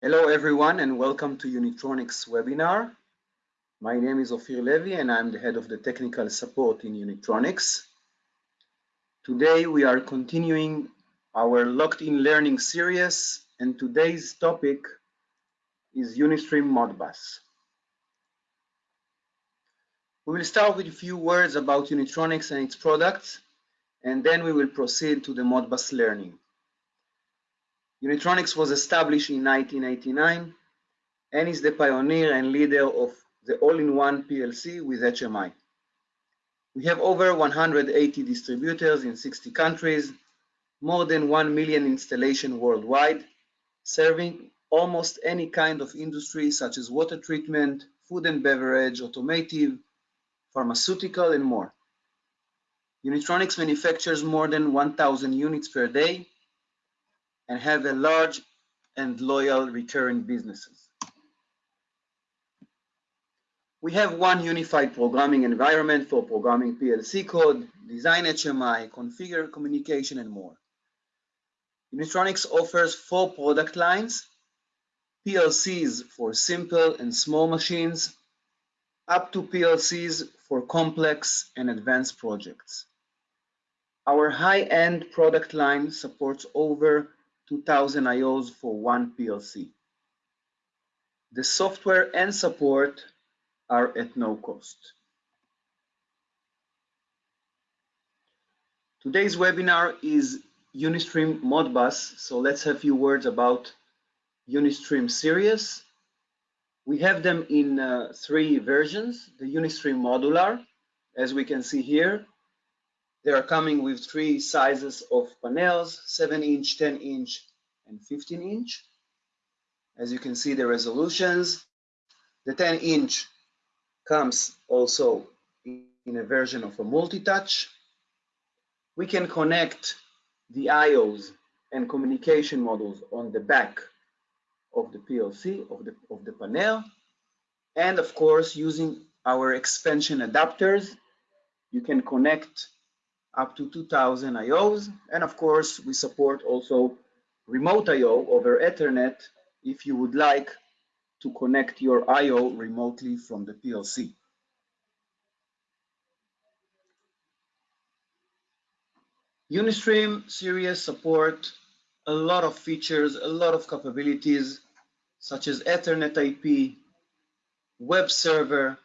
Hello everyone and welcome to Unitronics webinar. My name is Ophir Levy and I'm the head of the technical support in Unitronics. Today we are continuing our locked in learning series and today's topic is Unistream Modbus. We will start with a few words about Unitronics and its products and then we will proceed to the Modbus learning. Unitronics was established in 1989 and is the pioneer and leader of the all-in-one PLC with HMI. We have over 180 distributors in 60 countries, more than 1 million installations worldwide, serving almost any kind of industry such as water treatment, food and beverage, automotive, pharmaceutical, and more. Unitronics manufactures more than 1,000 units per day and have a large and loyal recurring businesses. We have one unified programming environment for programming PLC code, design HMI, configure communication, and more. Unitronics offers four product lines, PLCs for simple and small machines, up to PLCs for complex and advanced projects. Our high-end product line supports over 2000 IOs for one PLC. The software and support are at no cost. Today's webinar is Unistream Modbus, so let's have a few words about Unistream series. We have them in uh, three versions, the Unistream Modular, as we can see here, they are coming with three sizes of panels, 7 inch, 10 inch, and 15 inch. As you can see the resolutions, the 10 inch comes also in a version of a multi-touch. We can connect the IOs and communication modules on the back of the PLC, of the, of the panel. And of course, using our expansion adapters, you can connect up to 2000 IOs. And of course, we support also remote IO over Ethernet if you would like to connect your IO remotely from the PLC. Unistream series support a lot of features, a lot of capabilities, such as Ethernet IP, web server,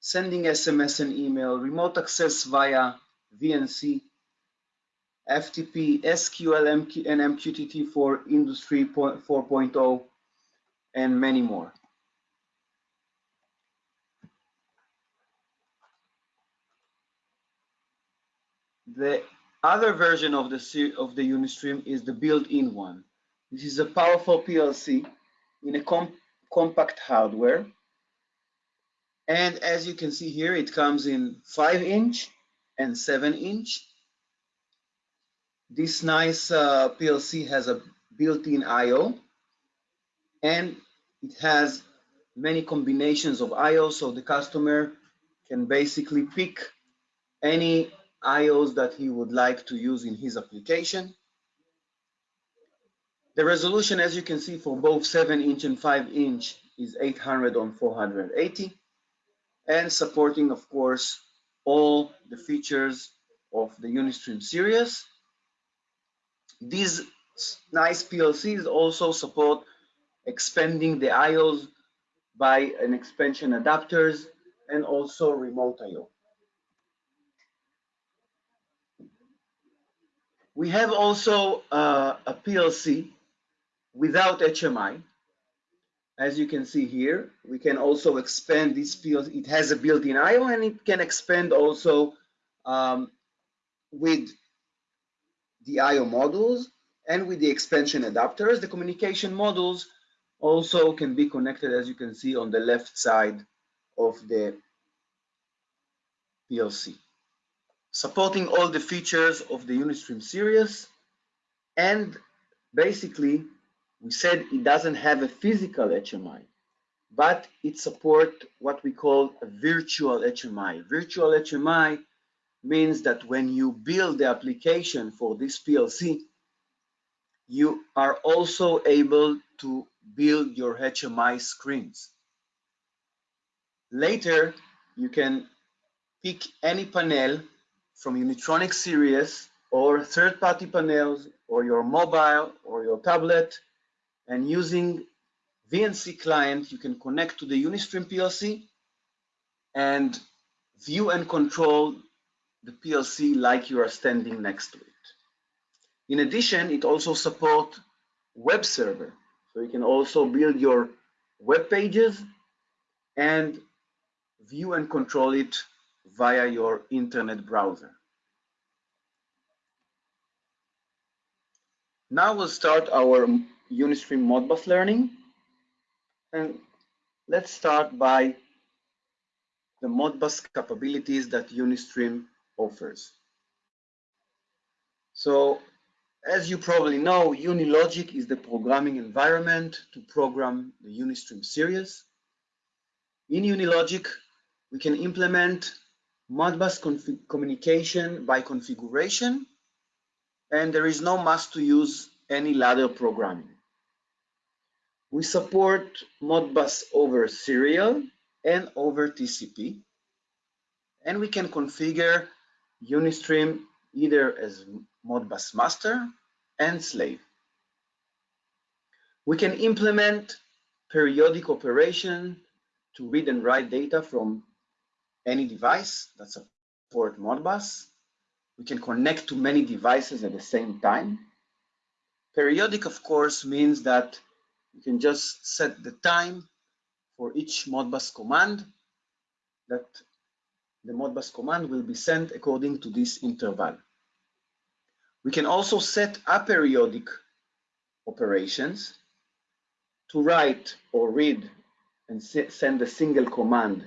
sending SMS and email, remote access via VNC, FTP, SQL, MQ, and MQTT for Industry 4.0, and many more. The other version of the, of the Unistream is the built-in one. This is a powerful PLC in a com compact hardware. And as you can see here, it comes in 5 inch, and 7 inch. This nice uh, PLC has a built-in I.O. and it has many combinations of I.O. so the customer can basically pick any IOs that he would like to use in his application. The resolution, as you can see, for both 7 inch and 5 inch is 800 on 480 and supporting, of course, all the features of the Unistream series. These nice PLCs also support expanding the IOs by an expansion adapters and also remote IO. We have also uh, a PLC without HMI as you can see here, we can also expand this field. It has a built-in I/O and it can expand also um, with the I/O modules and with the expansion adapters. The communication modules also can be connected, as you can see on the left side of the PLC. Supporting all the features of the Unistream series and basically we said it doesn't have a physical HMI, but it supports what we call a virtual HMI. Virtual HMI means that when you build the application for this PLC, you are also able to build your HMI screens. Later, you can pick any panel from Unitronic series or third-party panels or your mobile or your tablet and using VNC client, you can connect to the Unistream PLC and view and control the PLC like you are standing next to it. In addition, it also supports web server. So you can also build your web pages and view and control it via your internet browser. Now we'll start our Unistream Modbus learning. And let's start by the Modbus capabilities that Unistream offers. So as you probably know, Unilogic is the programming environment to program the Unistream series. In Unilogic, we can implement Modbus communication by configuration, and there is no must to use any ladder programming. We support Modbus over serial and over TCP, and we can configure Unistream either as Modbus master and slave. We can implement periodic operation to read and write data from any device that support Modbus. We can connect to many devices at the same time. Periodic, of course, means that you can just set the time for each Modbus command that the Modbus command will be sent according to this interval. We can also set aperiodic operations to write or read and send a single command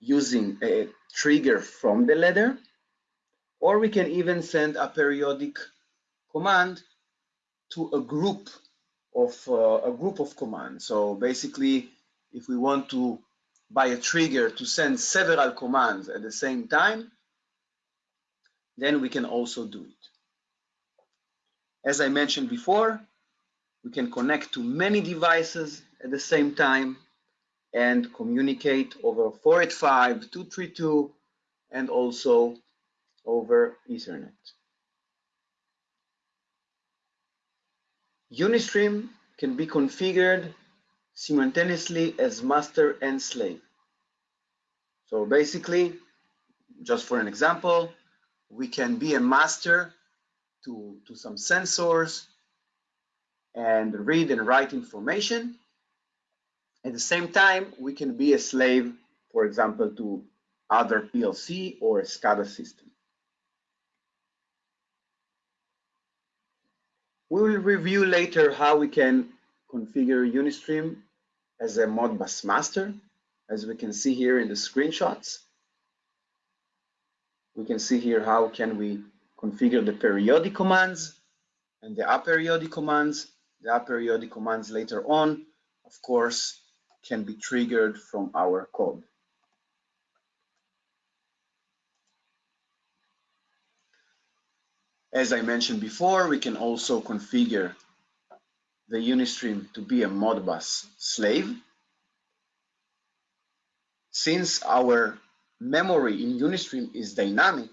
using a trigger from the ladder, or we can even send a periodic command to a group of uh, a group of commands. So basically, if we want to by a trigger to send several commands at the same time, then we can also do it. As I mentioned before, we can connect to many devices at the same time and communicate over 485, 232, and also over Ethernet. Unistream can be configured simultaneously as master and slave. So basically, just for an example, we can be a master to, to some sensors and read and write information. At the same time, we can be a slave, for example, to other PLC or SCADA system. We will review later how we can configure Unistream as a Modbus master, as we can see here in the screenshots. We can see here how can we configure the periodic commands and the aperiodic commands. The aperiodic commands later on, of course, can be triggered from our code. As I mentioned before, we can also configure the Unistream to be a Modbus slave. Since our memory in Unistream is dynamic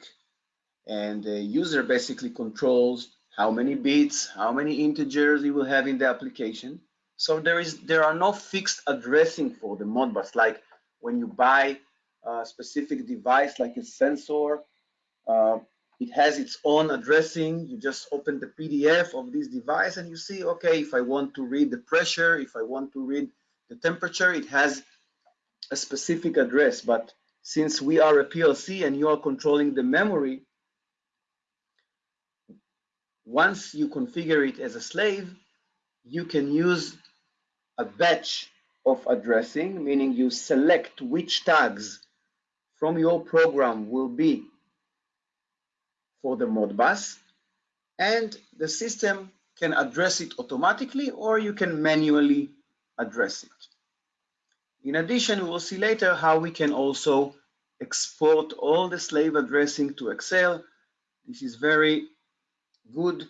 and the user basically controls how many bits, how many integers he will have in the application. So there is there are no fixed addressing for the Modbus, like when you buy a specific device like a sensor, uh, it has its own addressing. You just open the PDF of this device and you see, okay, if I want to read the pressure, if I want to read the temperature, it has a specific address. But since we are a PLC and you are controlling the memory, once you configure it as a slave, you can use a batch of addressing, meaning you select which tags from your program will be for the Modbus, and the system can address it automatically or you can manually address it. In addition, we will see later how we can also export all the slave addressing to Excel. This is very good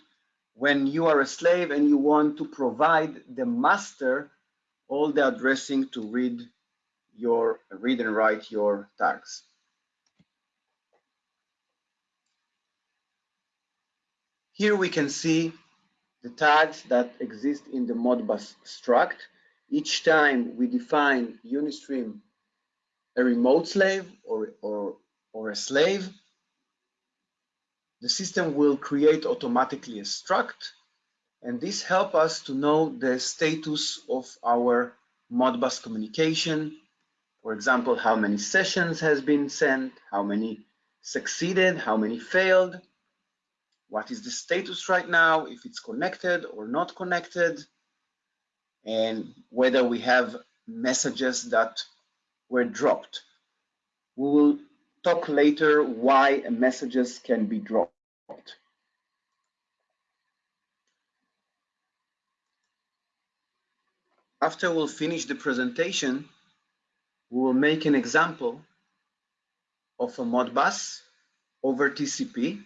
when you are a slave and you want to provide the master all the addressing to read your read and write your tags. Here we can see the tags that exist in the Modbus struct. Each time we define Unistream a remote slave or, or, or a slave, the system will create automatically a struct and this helps us to know the status of our Modbus communication. For example, how many sessions has been sent, how many succeeded, how many failed, what is the status right now, if it's connected or not connected, and whether we have messages that were dropped. We will talk later why messages can be dropped. After we'll finish the presentation, we will make an example of a Modbus over TCP.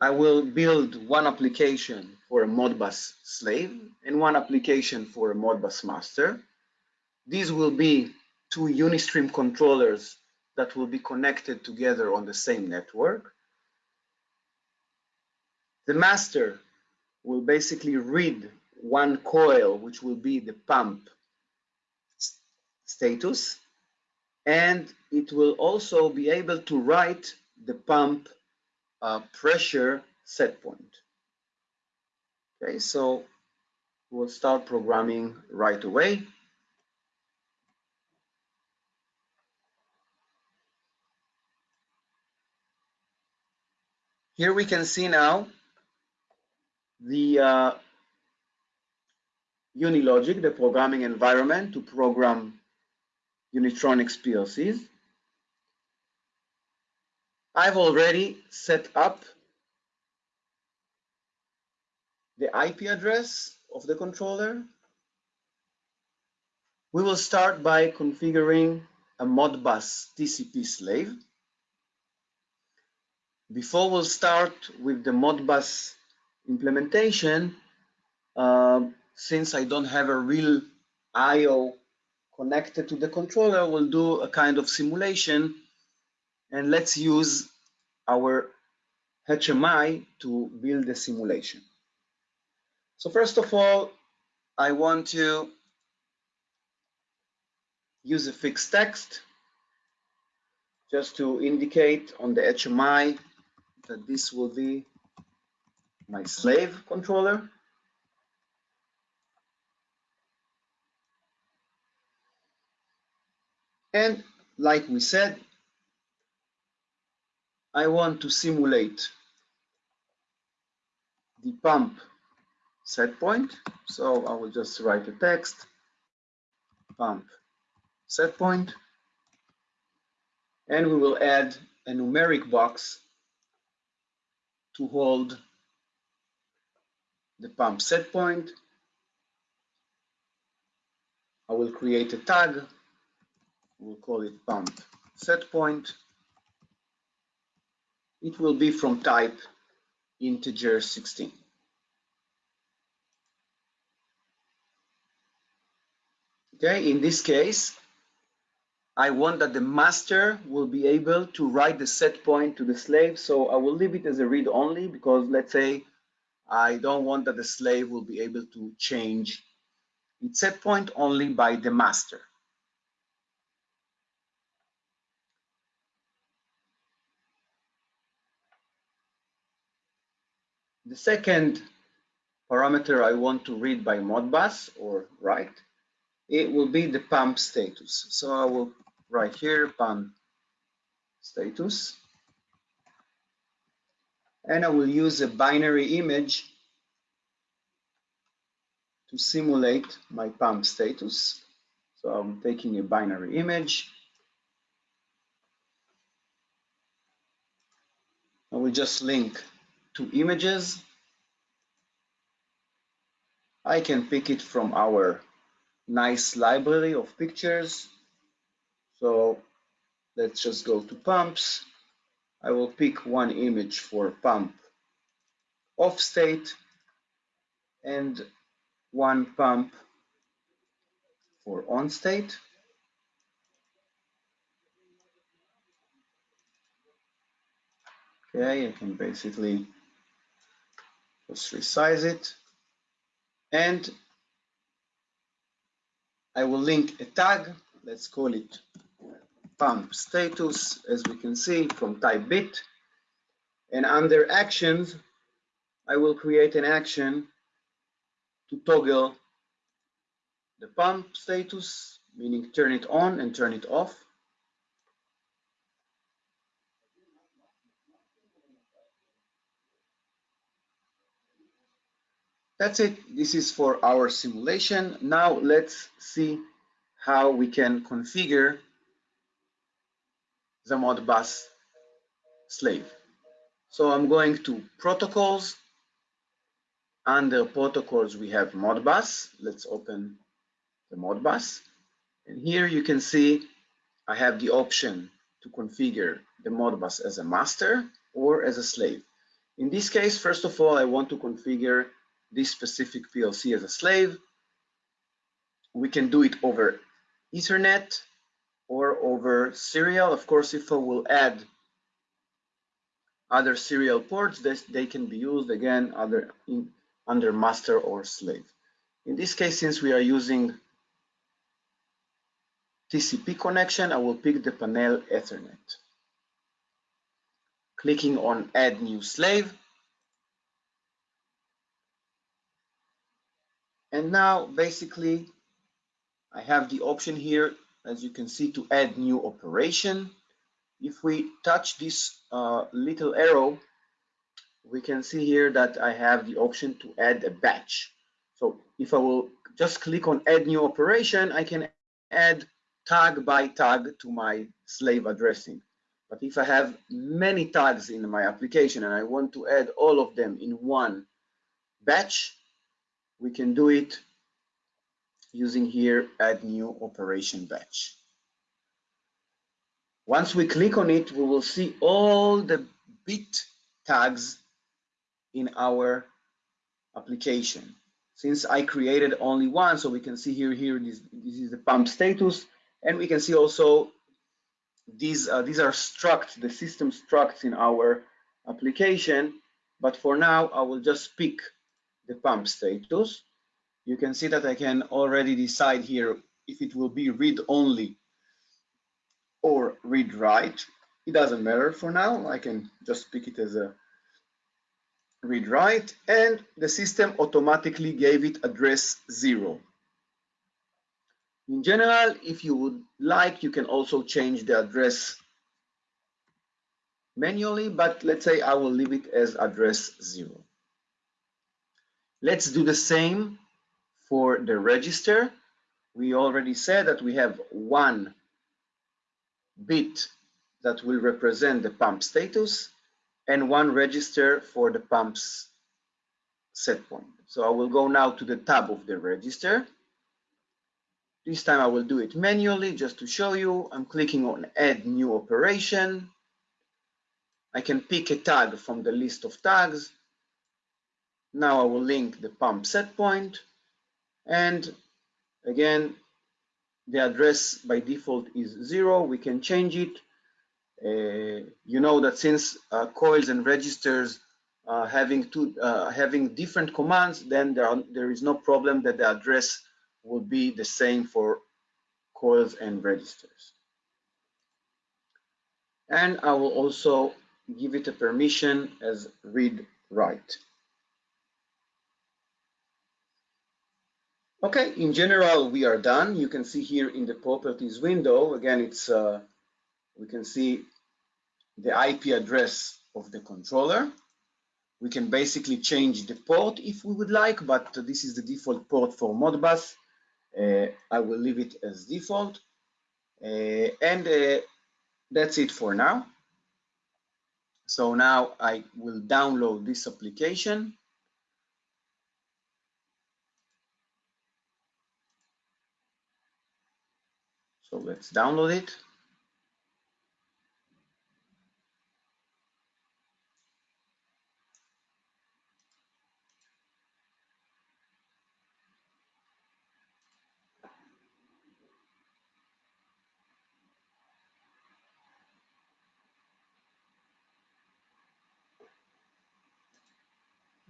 I will build one application for a Modbus slave and one application for a Modbus master. These will be two Unistream controllers that will be connected together on the same network. The master will basically read one coil, which will be the pump status, and it will also be able to write the pump uh, pressure set point. Okay, so we'll start programming right away. Here we can see now the uh, Unilogic, the programming environment to program Unitronics PLCs. I've already set up the IP address of the controller. We will start by configuring a Modbus TCP slave. Before we'll start with the Modbus implementation, uh, since I don't have a real I.O. connected to the controller, we'll do a kind of simulation and let's use our HMI to build the simulation. So first of all, I want to use a fixed text just to indicate on the HMI that this will be my slave controller. And like we said, I want to simulate the pump set point. So I will just write a text, pump set point, and we will add a numeric box to hold the pump set point. I will create a tag. We'll call it pump set point. It will be from type integer 16. Okay, in this case, I want that the master will be able to write the set point to the slave. So I will leave it as a read only because let's say I don't want that the slave will be able to change its set point only by the master. The second parameter I want to read by Modbus or write, it will be the pump status. So I will write here, pump status. And I will use a binary image to simulate my pump status. So I'm taking a binary image. I will just link two images. I can pick it from our nice library of pictures so let's just go to pumps. I will pick one image for pump off state and one pump for on state. Okay, I can basically just resize it and I will link a tag, let's call it pump status, as we can see from type bit. And under actions, I will create an action to toggle the pump status, meaning turn it on and turn it off. That's it. This is for our simulation. Now let's see how we can configure the Modbus slave. So I'm going to protocols. Under protocols, we have Modbus. Let's open the Modbus. And here you can see I have the option to configure the Modbus as a master or as a slave. In this case, first of all, I want to configure this specific PLC as a slave. We can do it over Ethernet or over serial. Of course, if I will add other serial ports, this, they can be used again other in, under master or slave. In this case, since we are using TCP connection, I will pick the panel Ethernet. Clicking on Add New Slave. And now, basically, I have the option here, as you can see, to add new operation. If we touch this uh, little arrow, we can see here that I have the option to add a batch. So if I will just click on add new operation, I can add tag by tag to my slave addressing. But if I have many tags in my application and I want to add all of them in one batch, we can do it using here add new operation batch. Once we click on it, we will see all the bit tags in our application. Since I created only one, so we can see here, here this, this is the pump status, and we can see also these, uh, these are structs, the system structs in our application. But for now, I will just pick the pump status. You can see that I can already decide here if it will be read only or read write. It doesn't matter for now. I can just pick it as a read write and the system automatically gave it address zero. In general, if you would like, you can also change the address manually, but let's say I will leave it as address zero. Let's do the same for the register. We already said that we have one bit that will represent the pump status and one register for the pump's set point. So I will go now to the tab of the register this time I will do it manually just to show you. I'm clicking on add new operation. I can pick a tag from the list of tags. Now I will link the pump set point and again the address by default is zero. We can change it. Uh, you know that since uh, coils and registers uh, having two uh, having different commands, then there, are, there is no problem that the address will be the same for coils and registers. And I will also give it a permission as read write. Okay, in general, we are done. You can see here in the properties window, again, it's uh, we can see the IP address of the controller. We can basically change the port if we would like, but this is the default port for Modbus. Uh, I will leave it as default. Uh, and uh, that's it for now. So now I will download this application. So let's download it.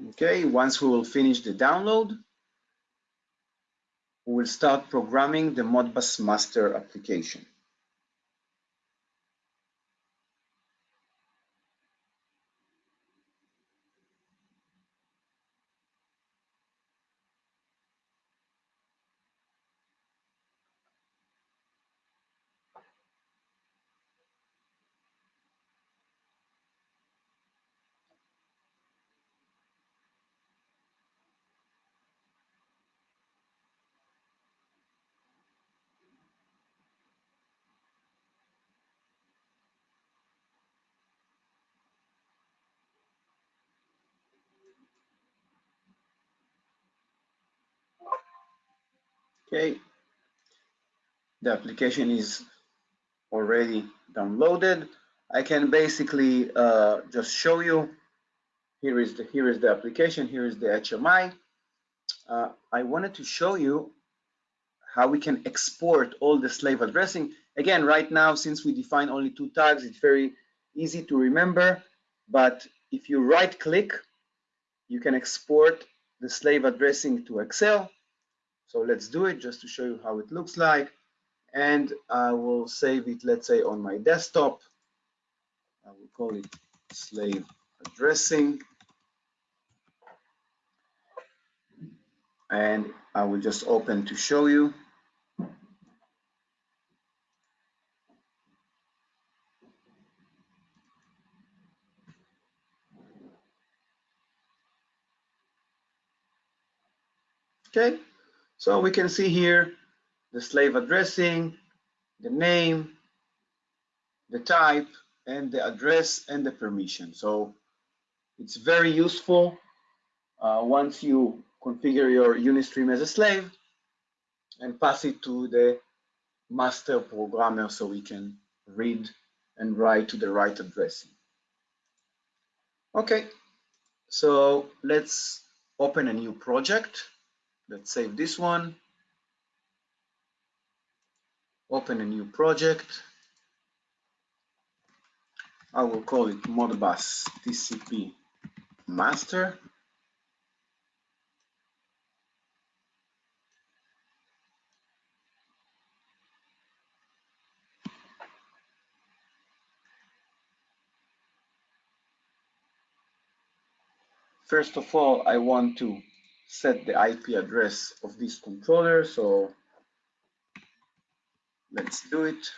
Okay, once we will finish the download, we will start programming the Modbus master application. Okay, the application is already downloaded. I can basically uh, just show you. Here is the here is the application. Here is the HMI. Uh, I wanted to show you how we can export all the slave addressing. Again, right now, since we define only two tags, it's very easy to remember. But if you right click, you can export the slave addressing to Excel. So let's do it just to show you how it looks like. And I will save it, let's say, on my desktop. I will call it slave addressing. And I will just open to show you. Okay, so we can see here the slave addressing, the name, the type, and the address and the permission. So it's very useful uh, once you configure your Unistream as a slave and pass it to the master programmer so we can read and write to the right addressing. Okay, so let's open a new project. Let's save this one. Open a new project. I will call it Modbus TCP master. First of all, I want to set the IP address of this controller. So let's do it.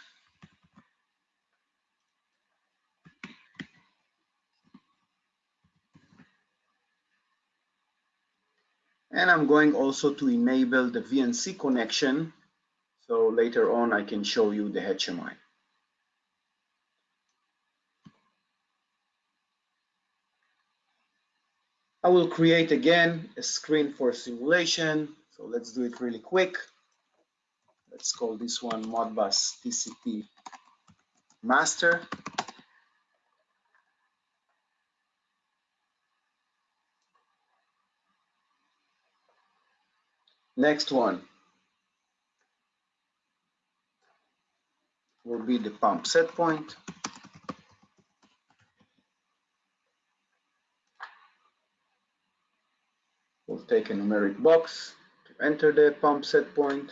And I'm going also to enable the VNC connection. So later on, I can show you the HMI. I will create again a screen for simulation. So let's do it really quick. Let's call this one Modbus TCP master. Next one will be the pump set point. Take a numeric box to enter the pump set point.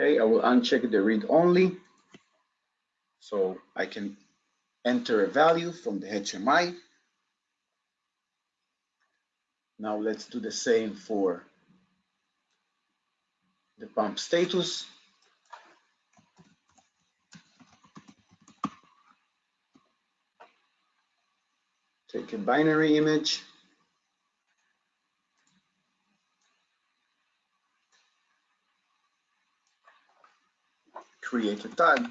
Okay, I will uncheck the read only. So I can enter a value from the HMI. Now let's do the same for the pump status. Take a binary image. Create a tag,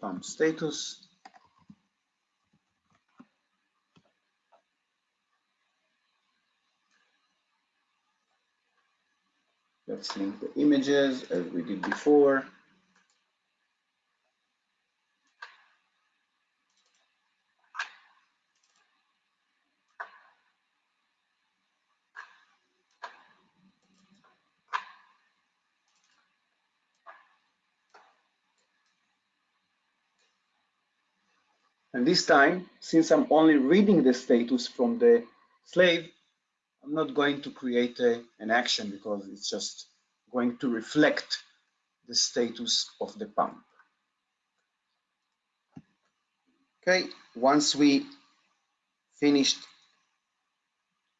pump status. Let's link the images as we did before. And this time, since I'm only reading the status from the slave, I'm not going to create a, an action because it's just going to reflect the status of the pump. Okay, once we finished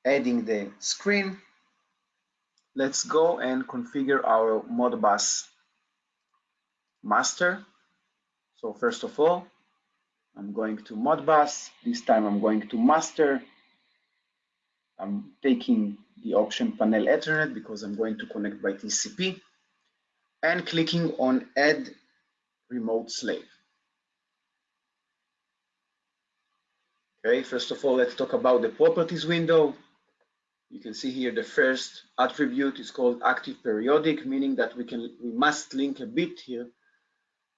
adding the screen, let's go and configure our Modbus master. So first of all, I'm going to Modbus. This time I'm going to master. I'm taking the option panel Ethernet because I'm going to connect by TCP and clicking on add remote slave. Okay, first of all, let's talk about the properties window. You can see here the first attribute is called active periodic, meaning that we can we must link a bit here.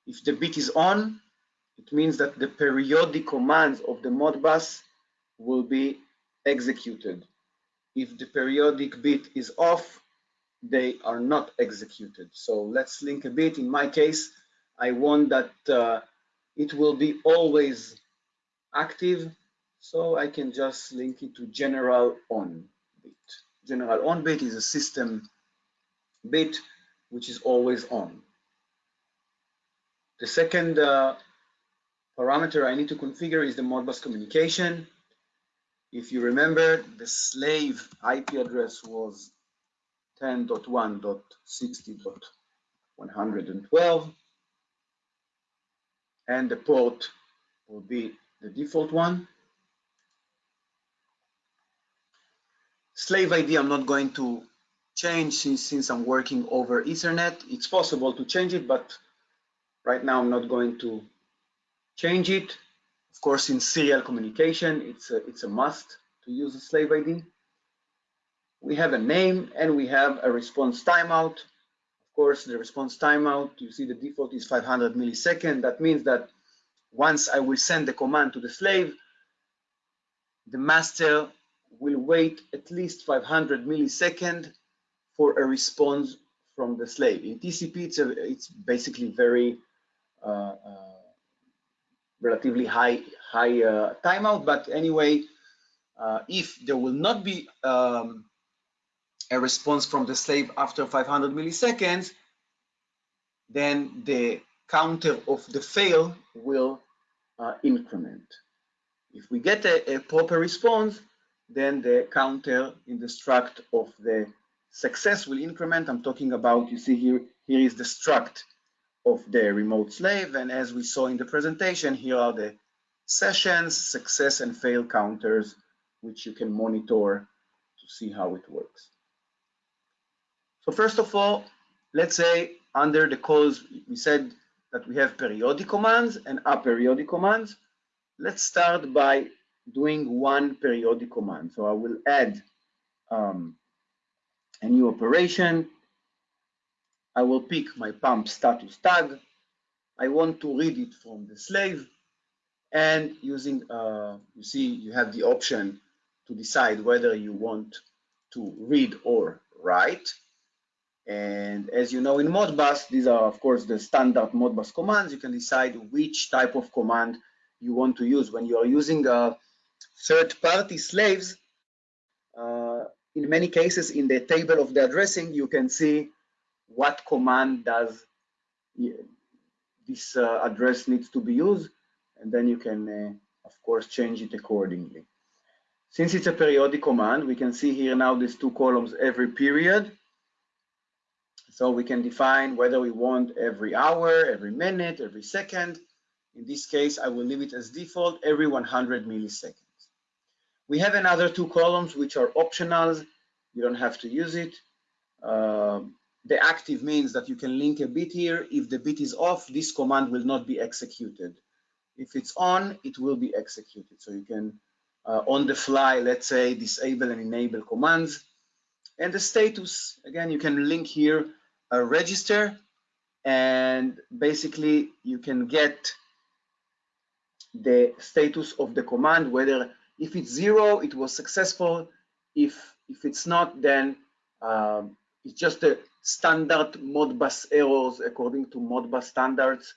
If the bit is on, it means that the periodic commands of the Modbus will be executed. If the periodic bit is off, they are not executed. So let's link a bit. In my case, I want that uh, it will be always active. So I can just link it to general on bit. General on bit is a system bit which is always on. The second uh, parameter I need to configure is the Modbus communication. If you remember, the slave IP address was 10.1.60.112 and the port will be the default one. Slave ID I'm not going to change since, since I'm working over Ethernet. It's possible to change it, but right now I'm not going to change it. Of course, in serial communication, it's a, it's a must to use a slave ID. We have a name and we have a response timeout. Of course, the response timeout, you see the default is 500 millisecond. That means that once I will send the command to the slave, the master will wait at least 500 millisecond for a response from the slave. In TCP, it's, a, it's basically very uh, uh, relatively high high uh, timeout. But anyway, uh, if there will not be um, a response from the slave after 500 milliseconds, then the counter of the fail will uh, increment. If we get a, a, proper response, then the counter in the struct of the success will increment. I'm talking about, you see here, here is the struct of the remote slave. And as we saw in the presentation, here are the sessions, success and fail counters, which you can monitor to see how it works. So first of all, let's say under the calls, we said that we have periodic commands and aperiodic commands. Let's start by doing one periodic command. So I will add um, a new operation I will pick my pump status tag. I want to read it from the slave and using, uh, you see, you have the option to decide whether you want to read or write. And as you know in Modbus, these are of course the standard Modbus commands. You can decide which type of command you want to use. When you are using uh, third-party slaves, uh, in many cases in the table of the addressing, you can see what command does this uh, address needs to be used, and then you can, uh, of course, change it accordingly. Since it's a periodic command, we can see here now these two columns every period. So we can define whether we want every hour, every minute, every second. In this case, I will leave it as default every 100 milliseconds. We have another two columns which are optional. You don't have to use it. Um, the active means that you can link a bit here. If the bit is off, this command will not be executed. If it's on, it will be executed. So you can, uh, on the fly, let's say, disable and enable commands. And the status, again, you can link here a register and basically you can get the status of the command, whether if it's zero, it was successful. If, if it's not, then um, it's just a standard Modbus errors according to Modbus standards.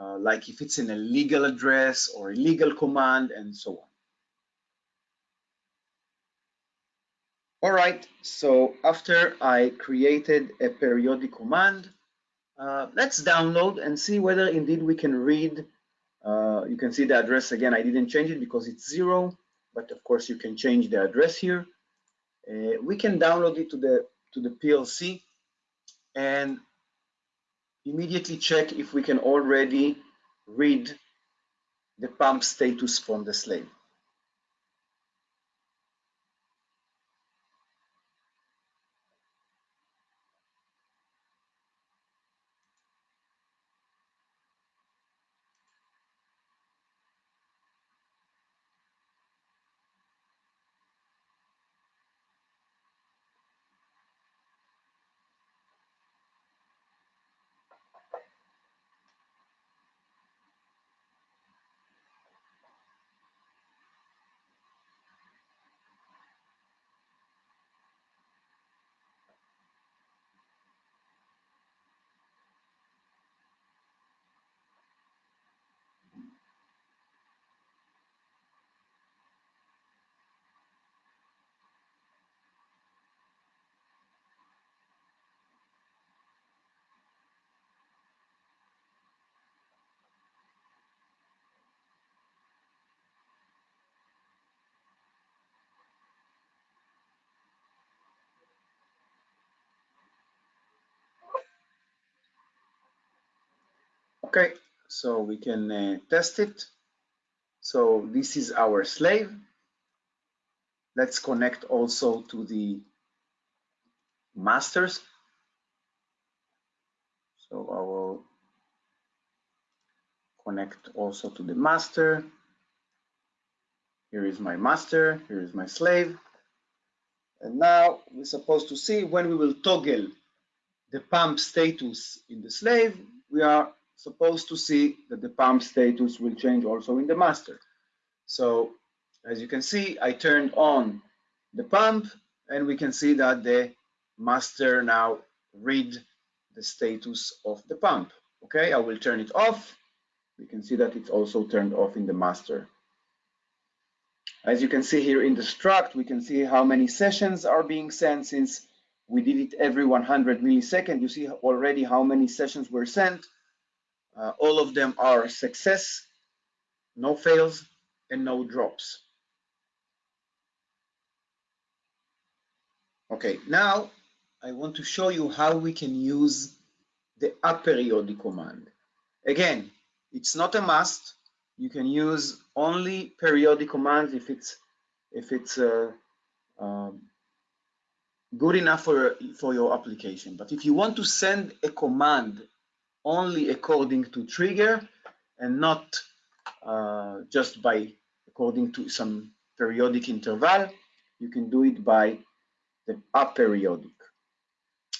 uh, like if it's in a legal address or a legal command and so on. All right, so after I created a periodic command, uh, let's download and see whether indeed we can read. Uh, you can see the address again. I didn't change it because it's zero, but of course you can change the address here. Uh, we can download it to the to the PLC and immediately check if we can already read the pump status from the slave. Okay, so we can uh, test it. So this is our slave. Let's connect also to the masters. So I will connect also to the master. Here is my master, here is my slave. And now we're supposed to see when we will toggle the pump status in the slave, we are supposed to see that the pump status will change also in the master. So as you can see, I turned on the pump and we can see that the master now read the status of the pump. Okay, I will turn it off. You can see that it's also turned off in the master. As you can see here in the struct, we can see how many sessions are being sent since we did it every 100 milliseconds. You see already how many sessions were sent. Uh, all of them are success, no fails, and no drops. Okay, now I want to show you how we can use the aperiodic command. Again, it's not a must. You can use only periodic commands if it's if it's uh, um, good enough for for your application. But if you want to send a command only according to trigger and not uh, just by according to some periodic interval. You can do it by the aperiodic.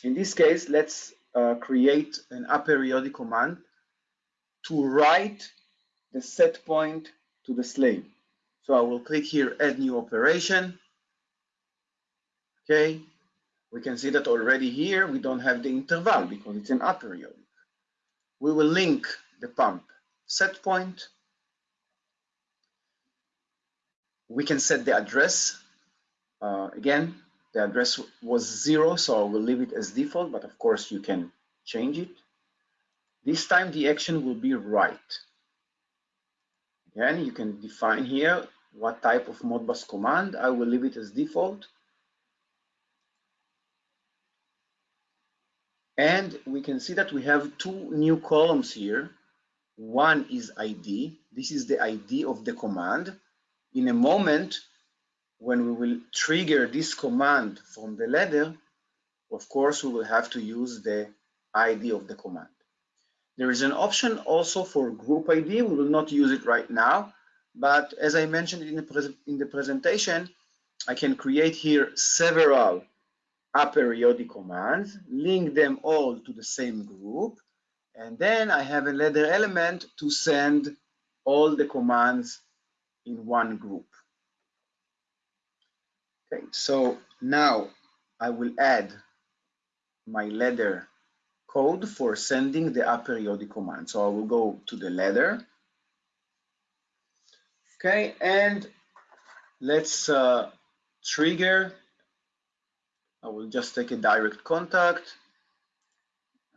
In this case, let's uh, create an aperiodic command to write the set point to the slave. So I will click here, add new operation. Okay, we can see that already here we don't have the interval because it's an aperiodic we will link the pump set point. We can set the address. Uh, again, the address was zero, so I will leave it as default, but of course you can change it. This time the action will be write. Again, you can define here what type of Modbus command. I will leave it as default. And we can see that we have two new columns here. One is ID. This is the ID of the command. In a moment, when we will trigger this command from the ladder, of course, we will have to use the ID of the command. There is an option also for group ID. We will not use it right now, but as I mentioned in the, in the presentation, I can create here several aperiodic commands, link them all to the same group, and then I have a ladder element to send all the commands in one group. Okay, so now I will add my ladder code for sending the aperiodic command. So I will go to the ladder. Okay, and let's uh, trigger. I will just take a direct contact.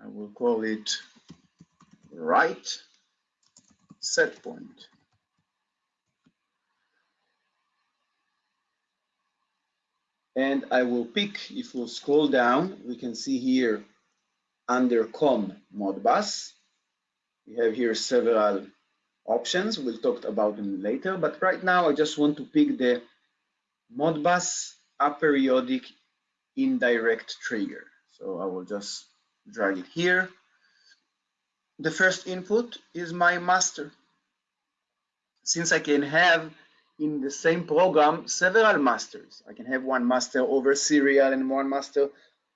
I will call it write set point. And I will pick, if we'll scroll down, we can see here under COM Modbus, we have here several options. We'll talk about them later, but right now I just want to pick the Modbus aperiodic indirect trigger. So I will just drag it here. The first input is my master. Since I can have in the same program several masters. I can have one master over serial and one master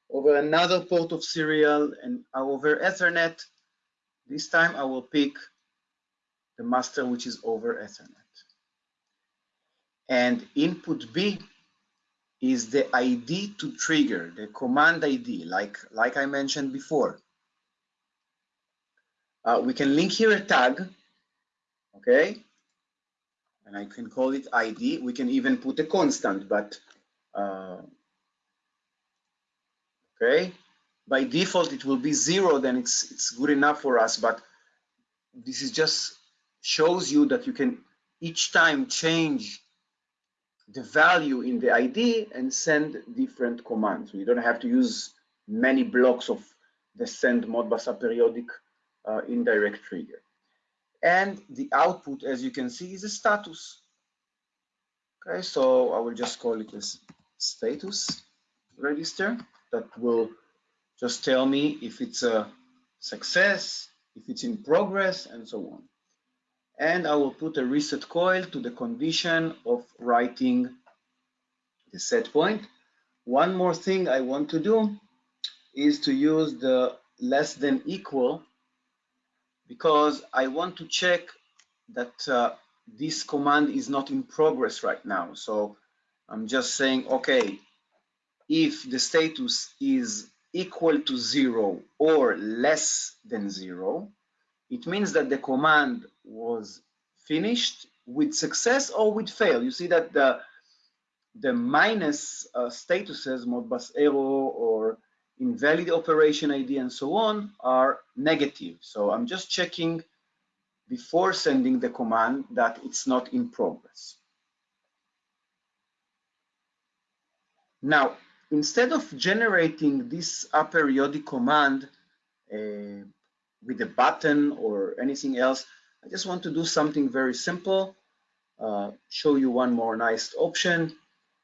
over another port of serial and over Ethernet. This time I will pick the master which is over Ethernet. And input B is the ID to trigger, the command ID, like, like I mentioned before. Uh, we can link here a tag, okay? And I can call it ID. We can even put a constant, but uh, okay? By default, it will be zero, then it's, it's good enough for us, but this is just shows you that you can each time change the value in the ID and send different commands. You don't have to use many blocks of the send modbus aperiodic uh, indirect trigger. And the output, as you can see, is a status. Okay, so I will just call it as status register that will just tell me if it's a success, if it's in progress, and so on and I will put a reset coil to the condition of writing the set point. One more thing I want to do is to use the less than equal because I want to check that uh, this command is not in progress right now. So I'm just saying, okay, if the status is equal to zero or less than zero, it means that the command was finished with success or with fail. You see that the, the minus uh, statuses, Modbus error or invalid operation ID and so on are negative. So I'm just checking before sending the command that it's not in progress. Now, instead of generating this aperiodic command uh, with a button or anything else. I just want to do something very simple, uh, show you one more nice option.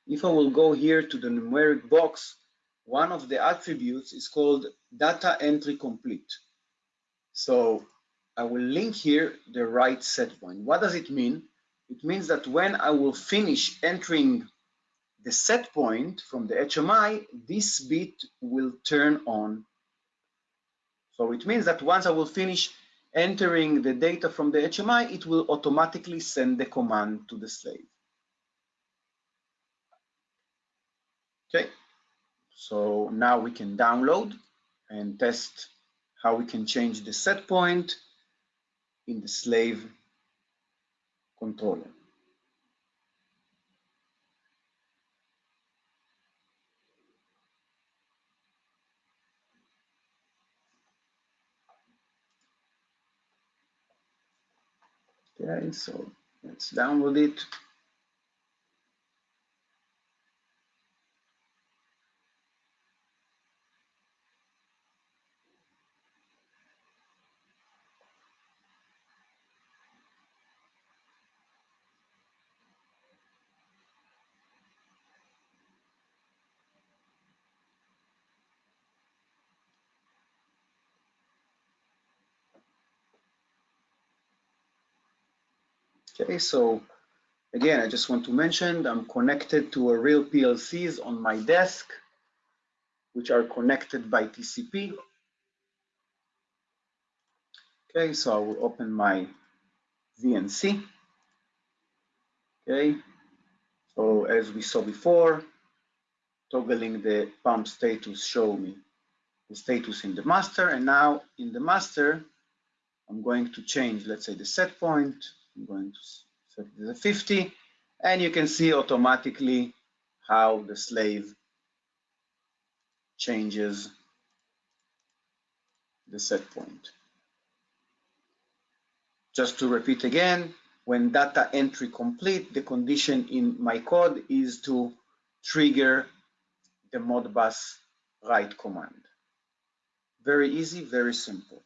If I will go here to the numeric box, one of the attributes is called data entry complete. So I will link here the write set point. What does it mean? It means that when I will finish entering the set point from the HMI, this bit will turn on so it means that once I will finish entering the data from the HMI, it will automatically send the command to the slave. Okay, so now we can download and test how we can change the set point in the slave controller. Okay, so let's download it. Okay, so again, I just want to mention I'm connected to a real PLCs on my desk, which are connected by TCP. Okay, so I will open my VNC. Okay, so as we saw before, toggling the pump status show me the status in the master. And now in the master, I'm going to change, let's say the set point. I'm going to set it to 50. And you can see automatically how the slave changes the set point. Just to repeat again, when data entry complete, the condition in my code is to trigger the Modbus write command. Very easy, very simple.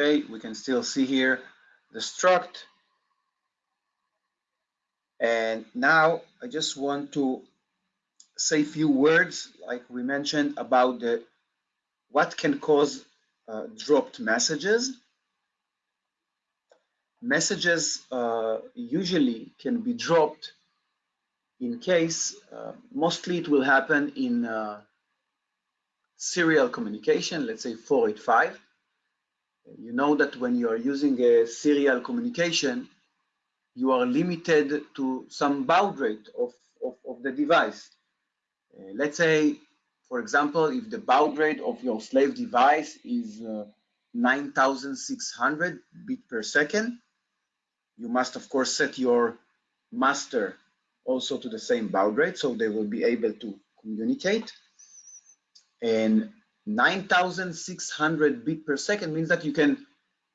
Okay, we can still see here the struct. And now I just want to say a few words, like we mentioned, about the what can cause uh, dropped messages. Messages uh, usually can be dropped in case, uh, mostly it will happen in uh, serial communication, let's say 485. You know that when you are using a serial communication, you are limited to some baud rate of, of, of the device. Uh, let's say, for example, if the baud rate of your slave device is uh, 9600 bit per second, you must of course set your master also to the same baud rate so they will be able to communicate. And 9600 bit per second means that you can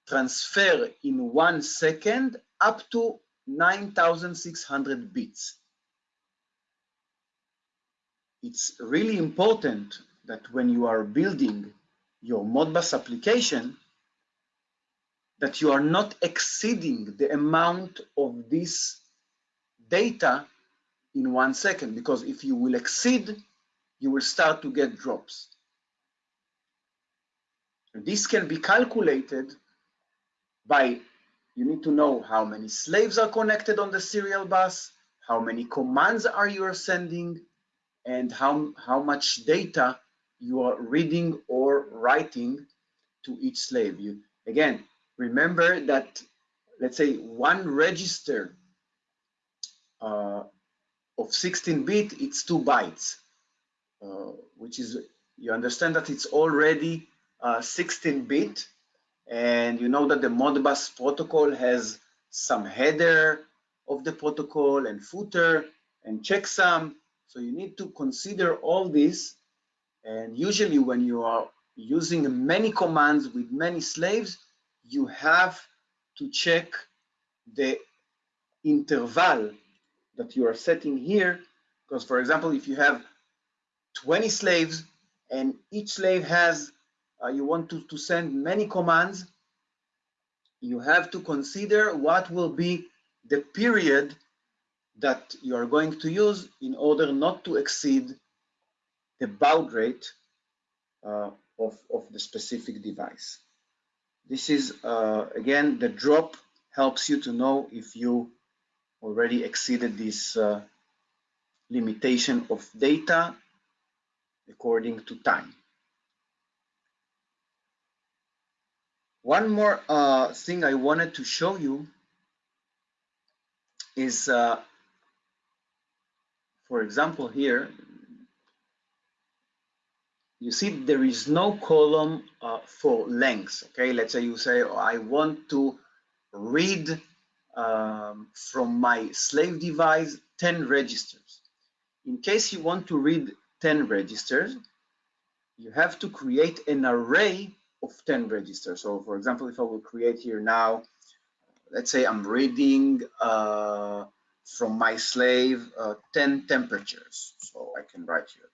transfer in one second up to 9600 bits it's really important that when you are building your Modbus application, that you are not exceeding the amount of this data in one second, because if you will exceed, you will start to get drops. This can be calculated by, you need to know how many slaves are connected on the serial bus, how many commands are you sending, and how, how much data you are reading or writing to each slave. You, again, remember that, let's say, one register uh, of 16-bit, it's two bytes, uh, which is, you understand that it's already 16-bit, uh, and you know that the Modbus protocol has some header of the protocol and footer and checksum so you need to consider all this. And usually when you are using many commands with many slaves, you have to check the interval that you are setting here. Because for example, if you have 20 slaves and each slave has, uh, you want to, to send many commands, you have to consider what will be the period that you are going to use in order not to exceed the baud rate uh, of, of the specific device. This is, uh, again, the drop helps you to know if you already exceeded this uh, limitation of data according to time. One more uh, thing I wanted to show you is uh, for example, here, you see there is no column uh, for length. Okay, let's say you say, oh, I want to read um, from my slave device 10 registers. In case you want to read 10 registers, you have to create an array of 10 registers. So for example, if I will create here now, let's say I'm reading uh, from my slave uh, 10 temperatures. So I can write here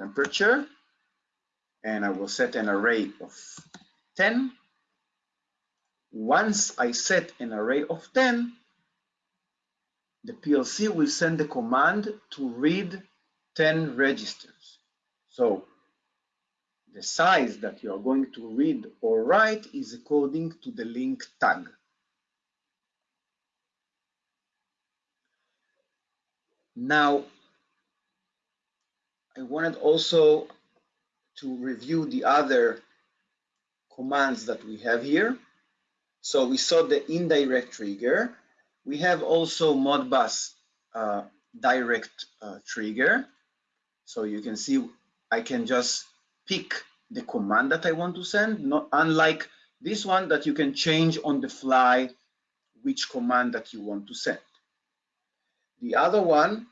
temperature and I will set an array of 10. Once I set an array of 10, the PLC will send the command to read 10 registers. So the size that you are going to read or write is according to the link tag. Now, I wanted also to review the other commands that we have here. So we saw the indirect trigger. We have also Modbus uh, direct uh, trigger. So you can see I can just pick the command that I want to send, not unlike this one that you can change on the fly which command that you want to send. The other one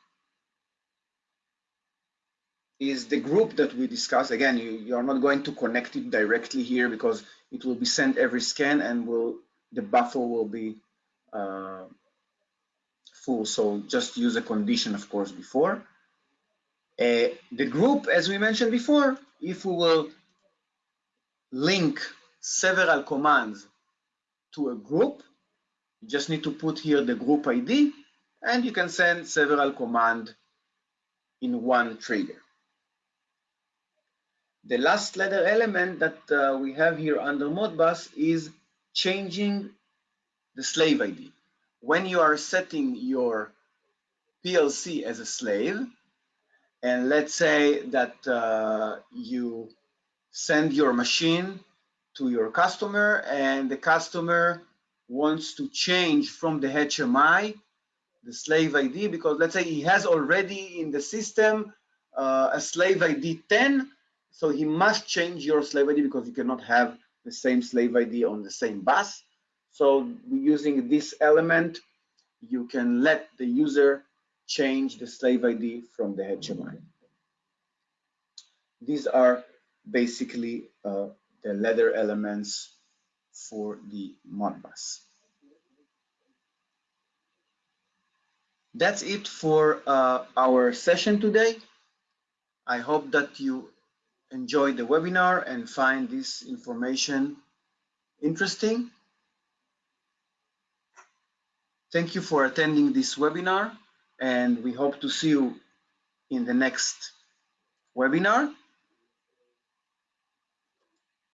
is the group that we discussed. Again, you, you are not going to connect it directly here because it will be sent every scan and will the buffer will be uh, full. So just use a condition, of course, before. Uh, the group, as we mentioned before, if we will link several commands to a group, you just need to put here the group ID and you can send several commands in one trigger. The last ladder element that uh, we have here under Modbus is changing the slave ID. When you are setting your PLC as a slave, and let's say that uh, you send your machine to your customer and the customer wants to change from the HMI the slave ID because let's say he has already in the system uh, a slave ID 10 so he must change your slave ID because you cannot have the same slave ID on the same bus. So using this element. You can let the user change the slave ID from the HMI these are basically uh, the ladder elements for the Modbus. That's it for uh, our session today. I hope that you enjoyed the webinar and find this information interesting. Thank you for attending this webinar and we hope to see you in the next webinar.